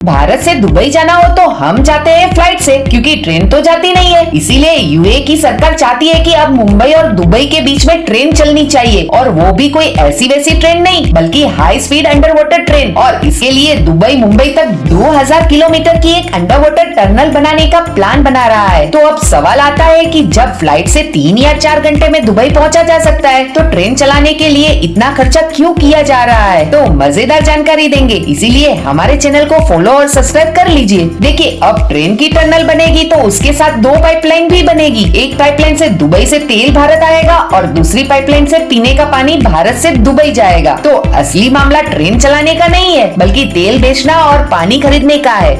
भारत से दुबई जाना हो तो हम जाते हैं फ़्लाइट से, क्योंकि ट्रेन तो जाती नहीं है। इसीलिए यूए की सरकार चाहती है कि अब मुंबई और दुबई के बीच में ट्रेन चलनी चाहिए, और वो भी कोई ऐसी वैसी ट्रेन नहीं, बल्कि high speed under water train और इसके लिए दुबई मुंबई तक 2000 किलोमीटर की एक अंडर वाटर टनल बनाने का प्लान बना रहा है। तो अब सवाल आता है की जब फ़्लाइट ऐसी तीन या चार घंटे में दुबई पहुँचा जा सकता है तो ट्रेन चलाने के लिए इतना खर्चा क्यों किया जा रहा है? तो मज़ेदार जानकारी देंगे। इसीलिए हमारे चैनल को फॉलो और सब्सक्राइब कर लीजिए। देखिए, अब ट्रेन की टनल बनेगी तो उसके साथ दो पाइपलाइन भी बनेगी। एक पाइपलाइन से दुबई से तेल भारत आएगा और दूसरी पाइपलाइन से पीने का पानी भारत से दुबई जाएगा। तो असली मामला ट्रेन चलाने का नहीं है, बल्कि तेल बेचना और पानी खरीदने का है।